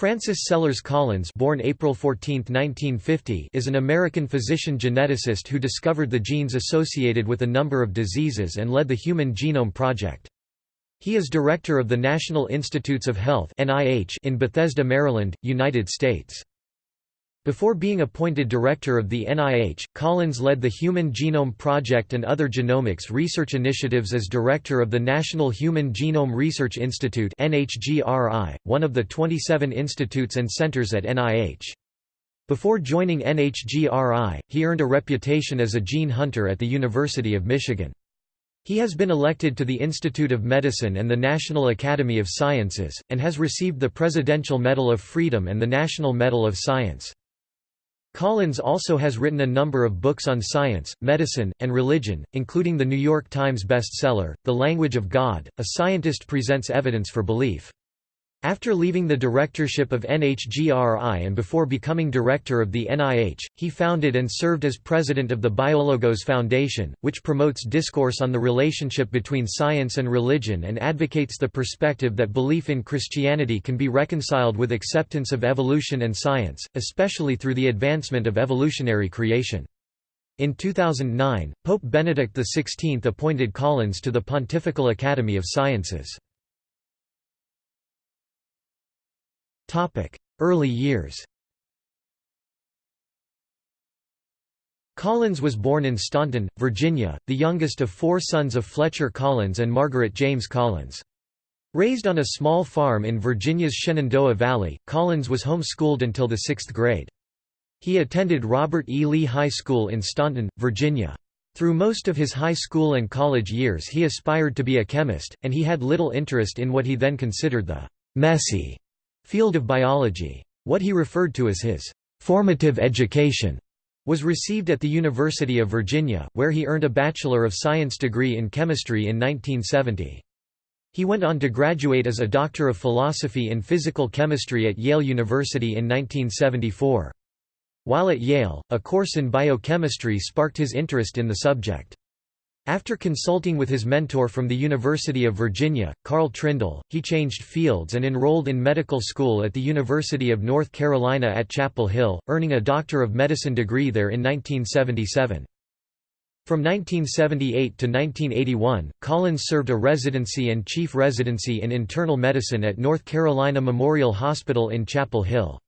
Francis Sellers Collins born April 14, 1950, is an American physician-geneticist who discovered the genes associated with a number of diseases and led the Human Genome Project. He is director of the National Institutes of Health in Bethesda, Maryland, United States. Before being appointed director of the NIH, Collins led the Human Genome Project and other genomics research initiatives as director of the National Human Genome Research Institute one of the 27 institutes and centers at NIH. Before joining NHGRI, he earned a reputation as a gene hunter at the University of Michigan. He has been elected to the Institute of Medicine and the National Academy of Sciences, and has received the Presidential Medal of Freedom and the National Medal of Science. Collins also has written a number of books on science, medicine, and religion, including the New York Times bestseller, The Language of God, A Scientist Presents Evidence for Belief. After leaving the directorship of NHGRI and before becoming director of the NIH, he founded and served as president of the Biologos Foundation, which promotes discourse on the relationship between science and religion and advocates the perspective that belief in Christianity can be reconciled with acceptance of evolution and science, especially through the advancement of evolutionary creation. In 2009, Pope Benedict XVI appointed Collins to the Pontifical Academy of Sciences. Early years Collins was born in Staunton, Virginia, the youngest of four sons of Fletcher Collins and Margaret James Collins. Raised on a small farm in Virginia's Shenandoah Valley, Collins was homeschooled until the sixth grade. He attended Robert E. Lee High School in Staunton, Virginia. Through most of his high school and college years he aspired to be a chemist, and he had little interest in what he then considered the «messy» field of biology. What he referred to as his formative education was received at the University of Virginia, where he earned a Bachelor of Science degree in chemistry in 1970. He went on to graduate as a Doctor of Philosophy in Physical Chemistry at Yale University in 1974. While at Yale, a course in biochemistry sparked his interest in the subject. After consulting with his mentor from the University of Virginia, Carl Trindle, he changed fields and enrolled in medical school at the University of North Carolina at Chapel Hill, earning a Doctor of Medicine degree there in 1977. From 1978 to 1981, Collins served a residency and chief residency in internal medicine at North Carolina Memorial Hospital in Chapel Hill.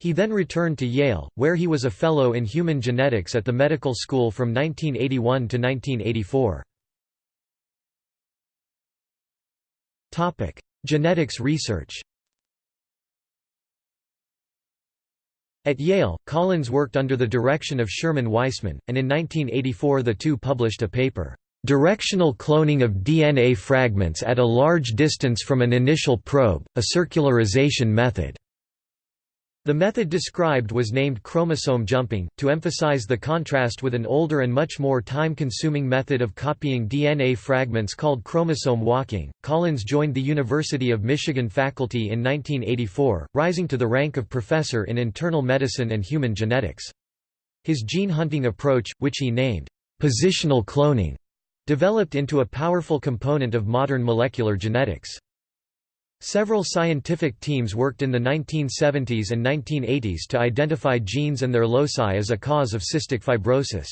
He then returned to Yale, where he was a Fellow in Human Genetics at the medical school from 1981 to 1984. Topic: Genetics research At Yale, Collins worked under the direction of Sherman Weissman, and in 1984 the two published a paper, "'Directional Cloning of DNA Fragments at a Large Distance from an Initial Probe, a Circularization Method' The method described was named chromosome jumping, to emphasize the contrast with an older and much more time-consuming method of copying DNA fragments called chromosome walking. Collins joined the University of Michigan faculty in 1984, rising to the rank of professor in internal medicine and human genetics. His gene hunting approach, which he named positional cloning, developed into a powerful component of modern molecular genetics. Several scientific teams worked in the 1970s and 1980s to identify genes and their loci as a cause of cystic fibrosis.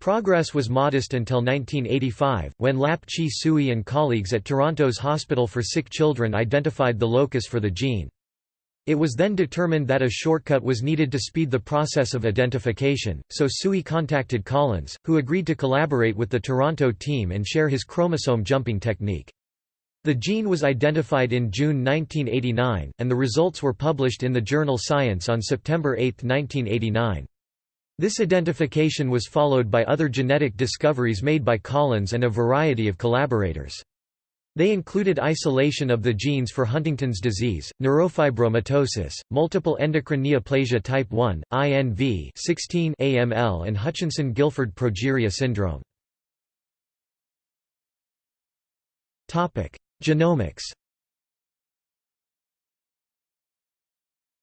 Progress was modest until 1985, when Lap-Chee Tsui and colleagues at Toronto's Hospital for Sick Children identified the locus for the gene. It was then determined that a shortcut was needed to speed the process of identification, so Sui contacted Collins, who agreed to collaborate with the Toronto team and share his chromosome jumping technique. The gene was identified in June 1989, and the results were published in the journal Science on September 8, 1989. This identification was followed by other genetic discoveries made by Collins and a variety of collaborators. They included isolation of the genes for Huntington's disease, neurofibromatosis, multiple endocrine neoplasia type 1, INV 16 AML and Hutchinson-Gilford progeria syndrome. Genomics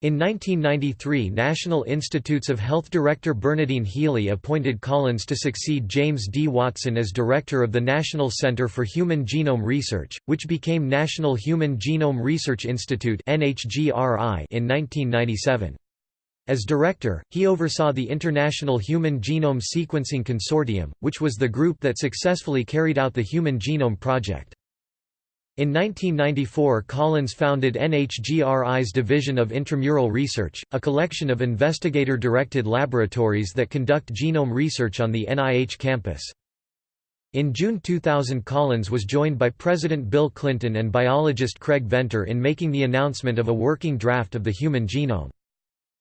In 1993 National Institutes of Health Director Bernadine Healy appointed Collins to succeed James D. Watson as director of the National Center for Human Genome Research, which became National Human Genome Research Institute in 1997. As director, he oversaw the International Human Genome Sequencing Consortium, which was the group that successfully carried out the Human Genome Project. In 1994 Collins founded NHGRI's Division of Intramural Research, a collection of investigator-directed laboratories that conduct genome research on the NIH campus. In June 2000 Collins was joined by President Bill Clinton and biologist Craig Venter in making the announcement of a working draft of the human genome.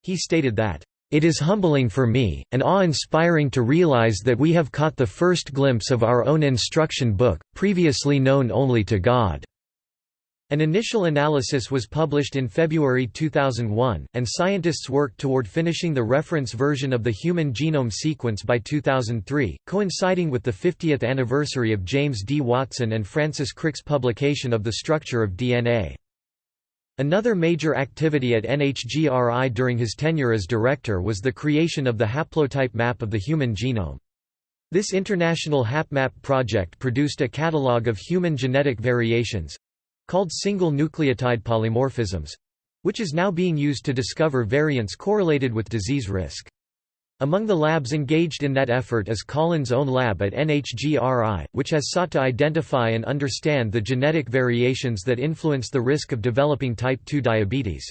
He stated that, "...it is humbling for me, and awe-inspiring to realize that we have caught the first glimpse of our own instruction book, previously known only to God." An initial analysis was published in February 2001, and scientists worked toward finishing the reference version of the human genome sequence by 2003, coinciding with the 50th anniversary of James D. Watson and Francis Crick's publication of The Structure of DNA. Another major activity at NHGRI during his tenure as director was the creation of the haplotype map of the human genome. This international HapMap project produced a catalogue of human genetic variations—called single nucleotide polymorphisms—which is now being used to discover variants correlated with disease risk. Among the labs engaged in that effort is Collins' own lab at NHGRI, which has sought to identify and understand the genetic variations that influence the risk of developing type 2 diabetes.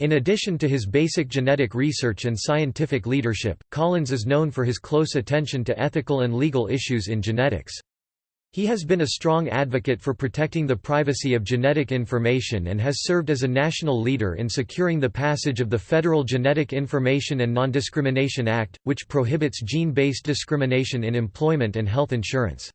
In addition to his basic genetic research and scientific leadership, Collins is known for his close attention to ethical and legal issues in genetics. He has been a strong advocate for protecting the privacy of genetic information and has served as a national leader in securing the passage of the Federal Genetic Information and Non-Discrimination Act, which prohibits gene-based discrimination in employment and health insurance.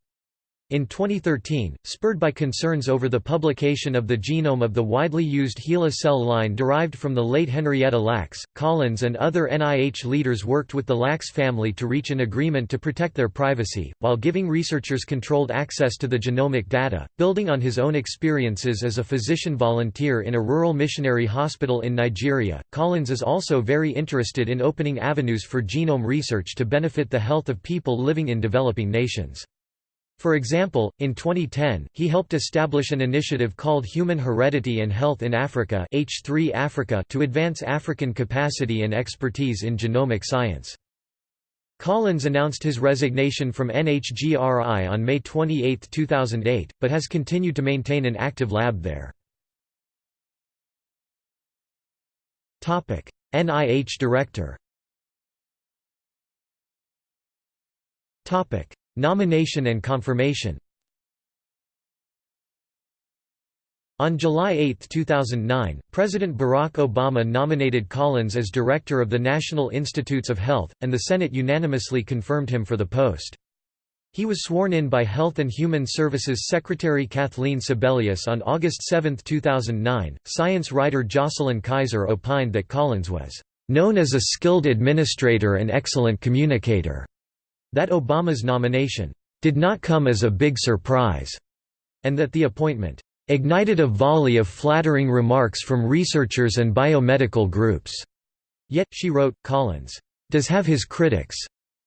In 2013, spurred by concerns over the publication of the genome of the widely used HeLa cell line derived from the late Henrietta Lacks, Collins and other NIH leaders worked with the Lacks family to reach an agreement to protect their privacy, while giving researchers controlled access to the genomic data. Building on his own experiences as a physician volunteer in a rural missionary hospital in Nigeria, Collins is also very interested in opening avenues for genome research to benefit the health of people living in developing nations. For example, in 2010, he helped establish an initiative called Human Heredity and Health in Africa H3 Africa to advance African capacity and expertise in genomic science. Collins announced his resignation from NHGRI on May 28, 2008, but has continued to maintain an active lab there. NIH Director Nomination and confirmation On July 8, 2009, President Barack Obama nominated Collins as director of the National Institutes of Health, and the Senate unanimously confirmed him for the post. He was sworn in by Health and Human Services Secretary Kathleen Sebelius on August 7, 2009. Science writer Jocelyn Kaiser opined that Collins was known as a skilled administrator and excellent communicator that Obama's nomination did not come as a big surprise, and that the appointment ignited a volley of flattering remarks from researchers and biomedical groups. Yet, she wrote, Collins does have his critics,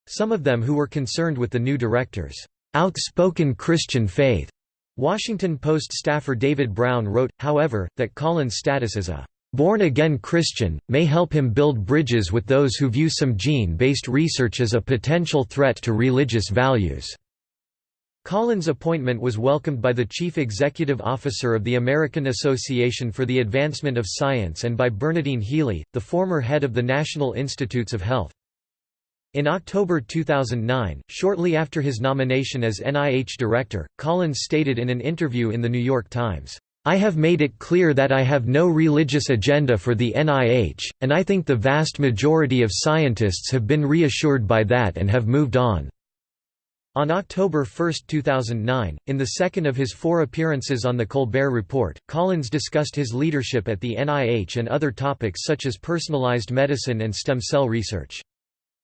some of them who were concerned with the new director's outspoken Christian faith. Washington Post staffer David Brown wrote, however, that Collins' status as a born-again Christian, may help him build bridges with those who view some gene-based research as a potential threat to religious values." Collins' appointment was welcomed by the Chief Executive Officer of the American Association for the Advancement of Science and by Bernadine Healy, the former head of the National Institutes of Health. In October 2009, shortly after his nomination as NIH director, Collins stated in an interview in The New York Times, I have made it clear that I have no religious agenda for the NIH, and I think the vast majority of scientists have been reassured by that and have moved on." On October 1, 2009, in the second of his four appearances on The Colbert Report, Collins discussed his leadership at the NIH and other topics such as personalized medicine and stem cell research.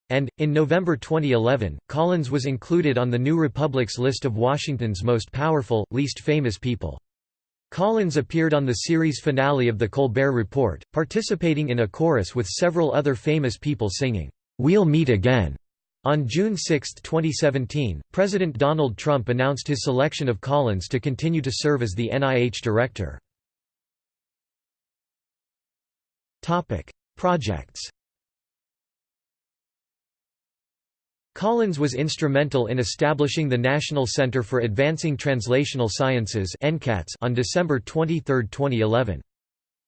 And, in November 2011, Collins was included on the New Republic's list of Washington's most powerful, least famous people. Collins appeared on the series finale of The Colbert Report, participating in a chorus with several other famous people singing, "'We'll Meet Again' On June 6, 2017, President Donald Trump announced his selection of Collins to continue to serve as the NIH director. Projects Collins was instrumental in establishing the National Center for Advancing Translational Sciences on December 23, 2011.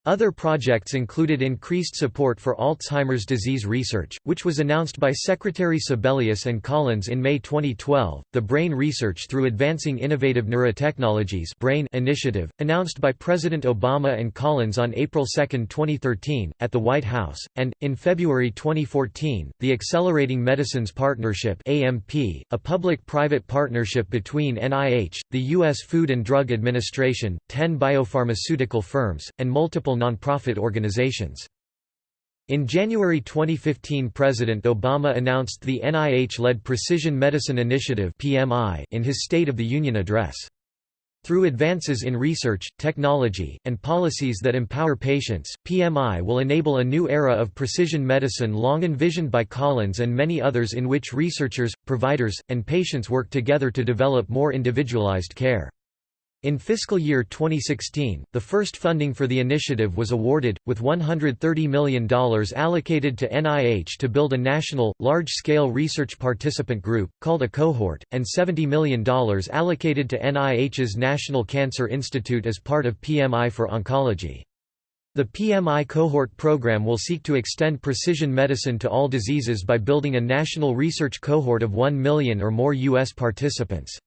Other projects included increased support for Alzheimer's disease research, which was announced by Secretary Sebelius and Collins in May 2012, the Brain Research Through Advancing Innovative Neurotechnologies BRAIN initiative, announced by President Obama and Collins on April 2, 2013, at the White House, and, in February 2014, the Accelerating Medicines Partnership AMP, a public-private partnership between NIH, the U.S. Food and Drug Administration, 10 biopharmaceutical firms, and multiple nonprofit organizations. In January 2015 President Obama announced the NIH-led Precision Medicine Initiative in his State of the Union address. Through advances in research, technology, and policies that empower patients, PMI will enable a new era of precision medicine long envisioned by Collins and many others in which researchers, providers, and patients work together to develop more individualized care. In fiscal year 2016, the first funding for the initiative was awarded, with $130 million allocated to NIH to build a national, large-scale research participant group, called a cohort, and $70 million allocated to NIH's National Cancer Institute as part of PMI for Oncology. The PMI cohort program will seek to extend precision medicine to all diseases by building a national research cohort of 1 million or more U.S. participants.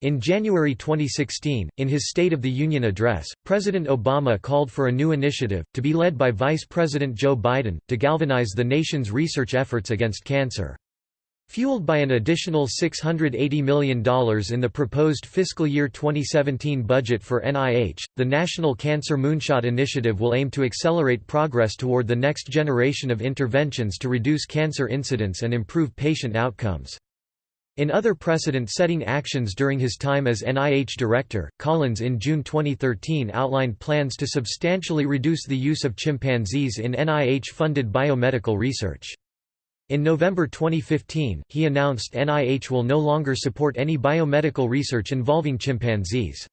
In January 2016, in his State of the Union address, President Obama called for a new initiative, to be led by Vice President Joe Biden, to galvanize the nation's research efforts against cancer. Fueled by an additional $680 million in the proposed fiscal year 2017 budget for NIH, the National Cancer Moonshot Initiative will aim to accelerate progress toward the next generation of interventions to reduce cancer incidence and improve patient outcomes. In other precedent-setting actions during his time as NIH director, Collins in June 2013 outlined plans to substantially reduce the use of chimpanzees in NIH-funded biomedical research. In November 2015, he announced NIH will no longer support any biomedical research involving chimpanzees.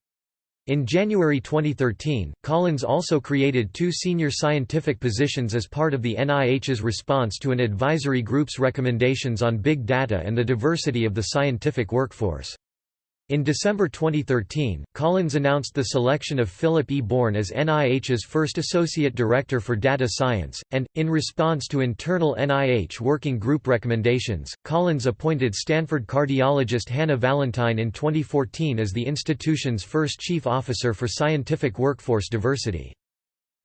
In January 2013, Collins also created two senior scientific positions as part of the NIH's response to an advisory group's recommendations on big data and the diversity of the scientific workforce. In December 2013, Collins announced the selection of Philip E. Bourne as NIH's first Associate Director for Data Science, and, in response to internal NIH Working Group recommendations, Collins appointed Stanford cardiologist Hannah Valantine in 2014 as the institution's first Chief Officer for Scientific Workforce Diversity.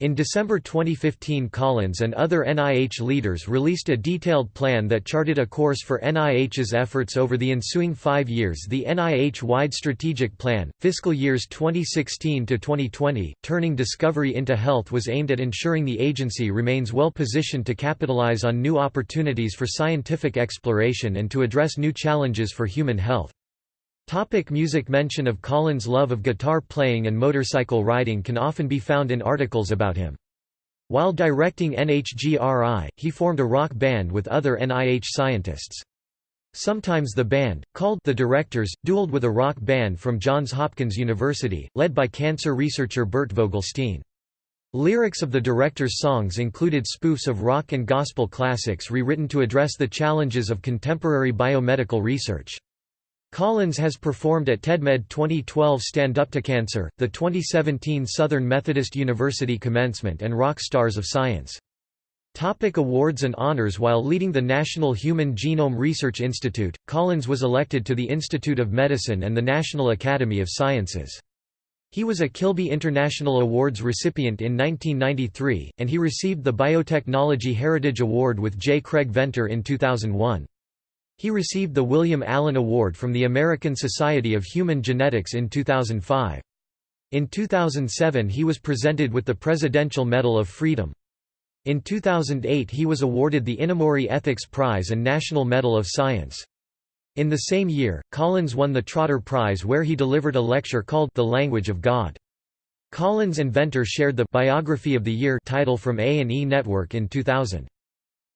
In December 2015 Collins and other NIH leaders released a detailed plan that charted a course for NIH's efforts over the ensuing five years The NIH-wide strategic plan, fiscal years 2016 to 2020, Turning Discovery into Health was aimed at ensuring the agency remains well positioned to capitalize on new opportunities for scientific exploration and to address new challenges for human health. Topic music Mention of Collins' love of guitar playing and motorcycle riding can often be found in articles about him. While directing NHGRI, he formed a rock band with other NIH scientists. Sometimes the band, called The Directors, dueled with a rock band from Johns Hopkins University, led by cancer researcher Bert Vogelstein. Lyrics of the director's songs included spoofs of rock and gospel classics rewritten to address the challenges of contemporary biomedical research. Collins has performed at TEDMED 2012 Stand Up to Cancer, the 2017 Southern Methodist University Commencement and Rock Stars of Science. Topic awards and honors While leading the National Human Genome Research Institute, Collins was elected to the Institute of Medicine and the National Academy of Sciences. He was a Kilby International Awards recipient in 1993, and he received the Biotechnology Heritage Award with J. Craig Venter in 2001. He received the William Allen Award from the American Society of Human Genetics in 2005. In 2007 he was presented with the Presidential Medal of Freedom. In 2008 he was awarded the Inamori Ethics Prize and National Medal of Science. In the same year, Collins won the Trotter Prize where he delivered a lecture called The Language of God. Collins and Venter shared the Biography of the Year title from A&E Network in 2000.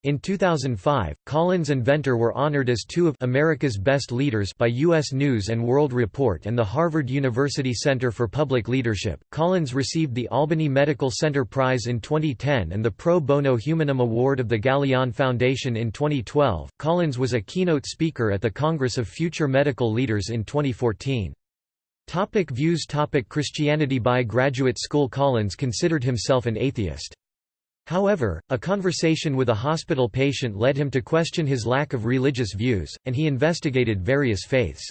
In 2005, Collins and Venter were honored as two of America's Best Leaders by U.S. News & World Report and the Harvard University Center for Public Leadership. Collins received the Albany Medical Center Prize in 2010 and the Pro Bono Humanum Award of the Galien Foundation in 2012. Collins was a keynote speaker at the Congress of Future Medical Leaders in 2014. Topic views Topic Christianity By graduate school Collins considered himself an atheist. However, a conversation with a hospital patient led him to question his lack of religious views, and he investigated various faiths.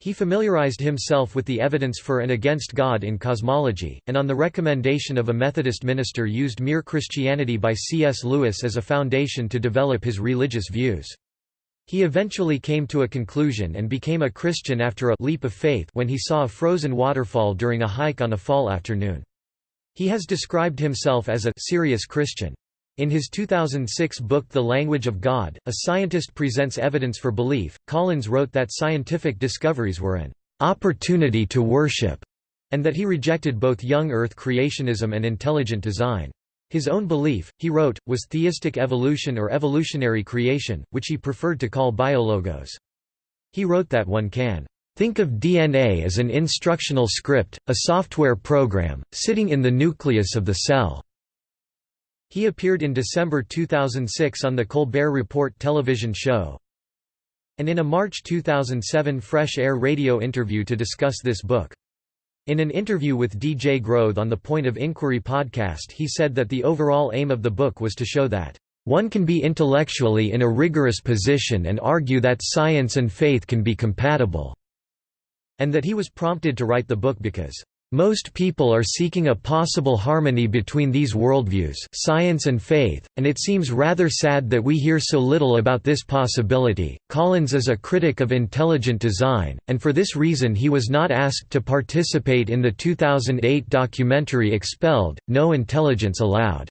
He familiarized himself with the evidence for and against God in cosmology, and on the recommendation of a Methodist minister used Mere Christianity by C.S. Lewis as a foundation to develop his religious views. He eventually came to a conclusion and became a Christian after a leap of faith when he saw a frozen waterfall during a hike on a fall afternoon. He has described himself as a serious Christian. In his 2006 book The Language of God, a scientist presents evidence for belief. Collins wrote that scientific discoveries were an opportunity to worship, and that he rejected both young earth creationism and intelligent design. His own belief, he wrote, was theistic evolution or evolutionary creation, which he preferred to call biologos. He wrote that one can Think of DNA as an instructional script, a software program, sitting in the nucleus of the cell. He appeared in December 2006 on the Colbert Report television show, and in a March 2007 Fresh Air radio interview to discuss this book. In an interview with DJ Grothe on the Point of Inquiry podcast he said that the overall aim of the book was to show that, "...one can be intellectually in a rigorous position and argue that science and faith can be compatible," and that he was prompted to write the book because most people are seeking a possible harmony between these worldviews science and faith, and it seems rather sad that we hear so little about this possibility. Collins is a critic of intelligent design, and for this reason he was not asked to participate in the 2008 documentary Expelled, No Intelligence Allowed.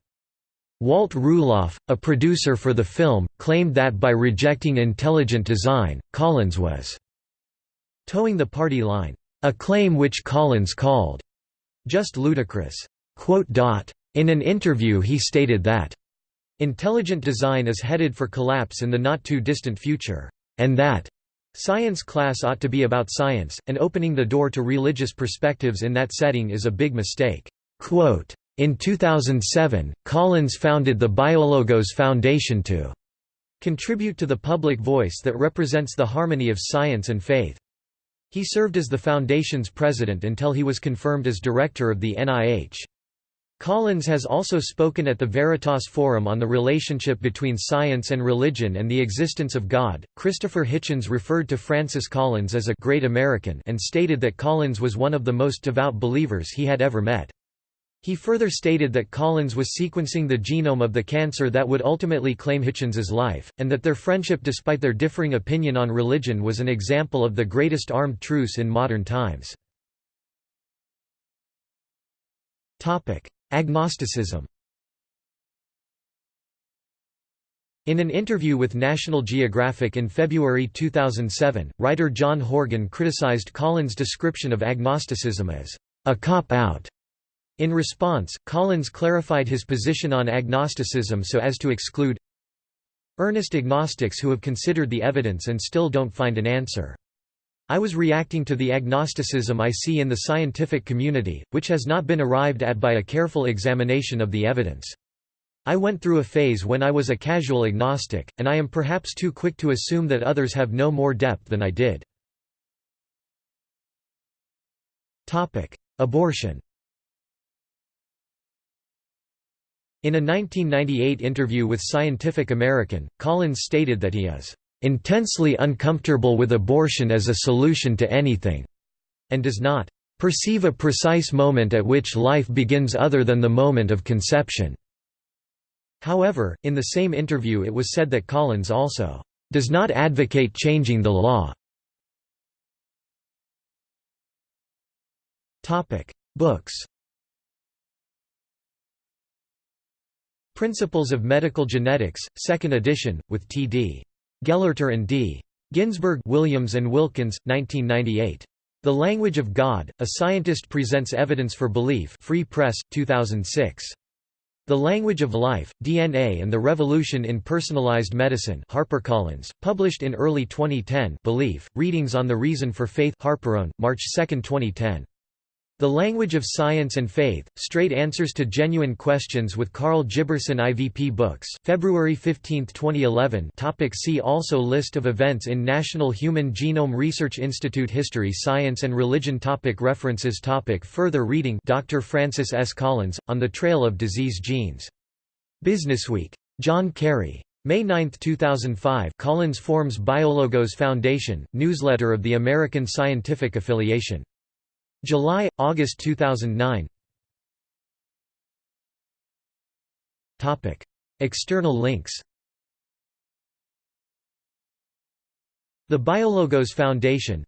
Walt Ruloff, a producer for the film, claimed that by rejecting intelligent design, Collins was toeing the party line. A claim which Collins called, "...just ludicrous." In an interview he stated that, "...intelligent design is headed for collapse in the not-too-distant future," and that, "...science class ought to be about science, and opening the door to religious perspectives in that setting is a big mistake." In 2007, Collins founded the Biologos Foundation to contribute to the public voice that represents the harmony of science and faith. He served as the foundation's president until he was confirmed as director of the NIH. Collins has also spoken at the Veritas Forum on the relationship between science and religion and the existence of God. Christopher Hitchens referred to Francis Collins as a great American and stated that Collins was one of the most devout believers he had ever met. He further stated that Collins was sequencing the genome of the cancer that would ultimately claim Hitchens's life, and that their friendship despite their differing opinion on religion was an example of the greatest armed truce in modern times. Agnosticism In an interview with National Geographic in February 2007, writer John Horgan criticized Collins' description of agnosticism as a cop-out in response, Collins clarified his position on agnosticism so as to exclude earnest agnostics who have considered the evidence and still don't find an answer. I was reacting to the agnosticism I see in the scientific community, which has not been arrived at by a careful examination of the evidence. I went through a phase when I was a casual agnostic, and I am perhaps too quick to assume that others have no more depth than I did. Abortion In a 1998 interview with Scientific American, Collins stated that he is "...intensely uncomfortable with abortion as a solution to anything," and does not "...perceive a precise moment at which life begins other than the moment of conception." However, in the same interview it was said that Collins also "...does not advocate changing the law." Books Principles of Medical Genetics, 2nd edition, with T.D. Gelehrter and D. Ginsburg Williams and Wilkins, 1998. The Language of God, A Scientist Presents Evidence for Belief Free Press, 2006. The Language of Life, DNA and the Revolution in Personalized Medicine HarperCollins, published in early 2010 Belief, Readings on the Reason for Faith Harperone, March 2, 2010. The Language of Science and Faith, Straight Answers to Genuine Questions with Karl Giberson IVP Books February 15, 2011 topic See also List of events in National Human Genome Research Institute History Science and Religion topic References topic Further reading Dr. Francis S. Collins, On the Trail of Disease Genes. Businessweek. John Carey. May 9, 2005 Collins forms Biologos Foundation, newsletter of the American Scientific Affiliation. July, August 2009 Topic. External links. The Biologos Foundation.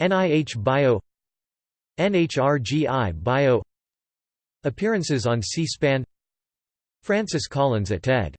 NIH Bio. NHRGI Bio. Appearances on C-SPAN. Francis Collins at TED